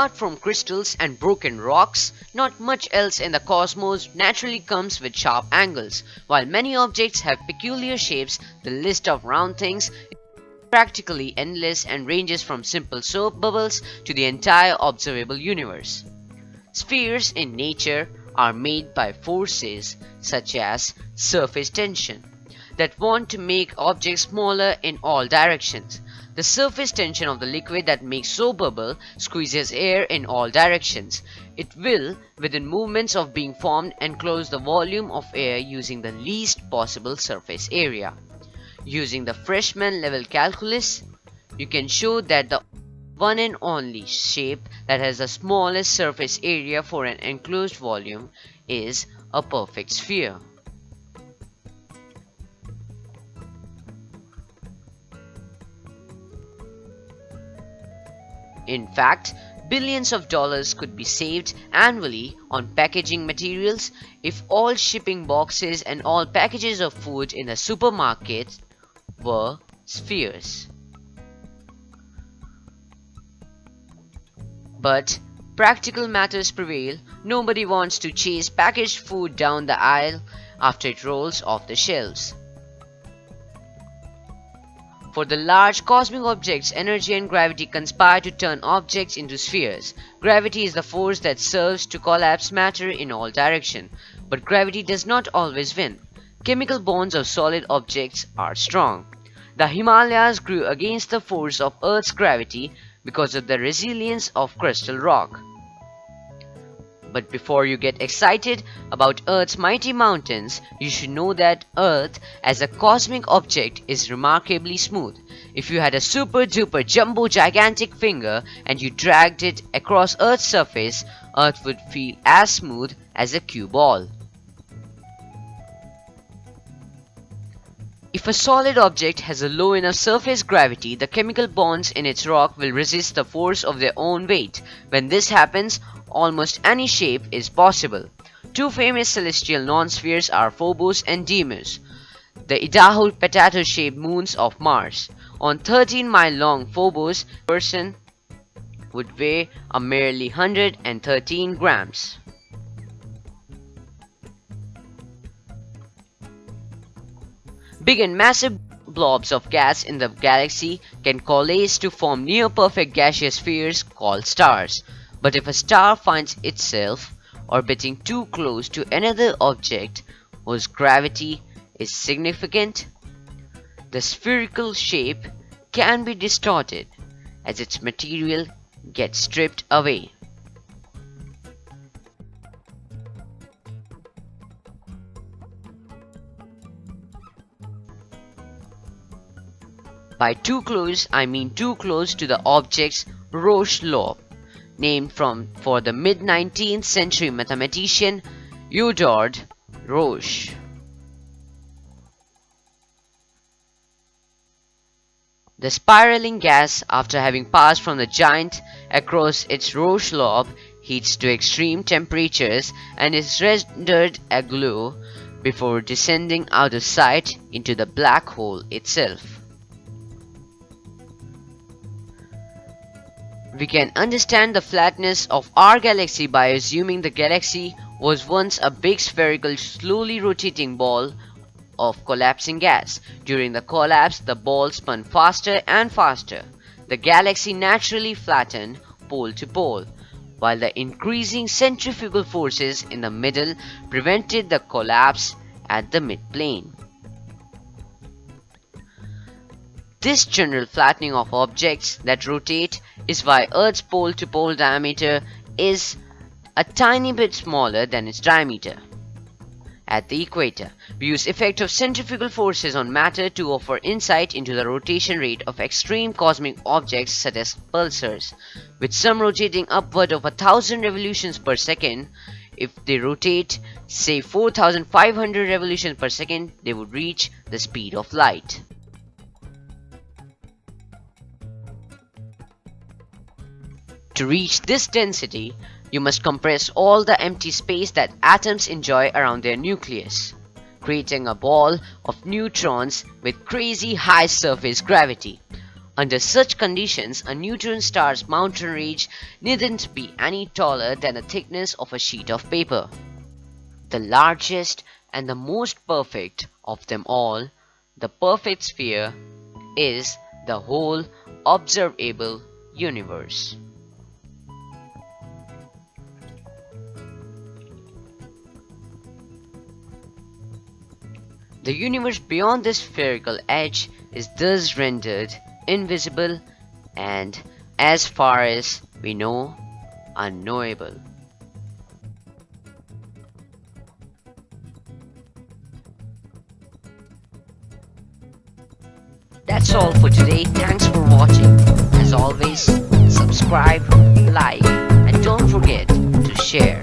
Apart from crystals and broken rocks, not much else in the cosmos naturally comes with sharp angles. While many objects have peculiar shapes, the list of round things is practically endless and ranges from simple soap bubbles to the entire observable universe. Spheres in nature are made by forces such as surface tension that want to make objects smaller in all directions. The surface tension of the liquid that makes soap bubble squeezes air in all directions. It will, within movements of being formed, enclose the volume of air using the least possible surface area. Using the freshman level calculus, you can show that the one and only shape that has the smallest surface area for an enclosed volume is a perfect sphere. In fact, billions of dollars could be saved annually on packaging materials if all shipping boxes and all packages of food in a supermarket were spheres. But practical matters prevail. Nobody wants to chase packaged food down the aisle after it rolls off the shelves. For the large cosmic objects, energy and gravity conspire to turn objects into spheres. Gravity is the force that serves to collapse matter in all directions, but gravity does not always win. Chemical bonds of solid objects are strong. The Himalayas grew against the force of Earth's gravity because of the resilience of crystal rock. But before you get excited about Earth's mighty mountains, you should know that Earth as a cosmic object is remarkably smooth. If you had a super duper jumbo gigantic finger and you dragged it across Earth's surface, Earth would feel as smooth as a cue ball. If a solid object has a low enough surface gravity, the chemical bonds in its rock will resist the force of their own weight. When this happens, almost any shape is possible. Two famous celestial non-spheres are Phobos and Deimos, the Idaho potato-shaped moons of Mars. On 13-mile-long Phobos, person would weigh a merely 113 grams. Big and massive blobs of gas in the galaxy can coalesce to form near-perfect gaseous spheres called stars. But if a star finds itself orbiting too close to another object whose gravity is significant, the spherical shape can be distorted as its material gets stripped away. By too close, I mean too close to the object's Roche lobe named from for the mid-19th century mathematician Édouard Roche. The spiraling gas, after having passed from the giant across its Roche lobe, heats to extreme temperatures and is rendered a aglow before descending out of sight into the black hole itself. We can understand the flatness of our galaxy by assuming the galaxy was once a big spherical slowly rotating ball of collapsing gas. During the collapse, the ball spun faster and faster. The galaxy naturally flattened pole to pole, while the increasing centrifugal forces in the middle prevented the collapse at the midplane. This general flattening of objects that rotate is why Earth's pole-to-pole diameter is a tiny bit smaller than its diameter. At the equator, we use effect of centrifugal forces on matter to offer insight into the rotation rate of extreme cosmic objects such as pulsars, with some rotating upward of a thousand revolutions per second. If they rotate, say 4500 revolutions per second, they would reach the speed of light. To reach this density, you must compress all the empty space that atoms enjoy around their nucleus, creating a ball of neutrons with crazy high surface gravity. Under such conditions, a neutron star's mountain range needn't be any taller than the thickness of a sheet of paper. The largest and the most perfect of them all, the perfect sphere, is the whole observable universe. The universe beyond this spherical edge is thus rendered invisible and, as far as we know, unknowable. That's all for today. Thanks for watching. As always, subscribe, like, and don't forget to share.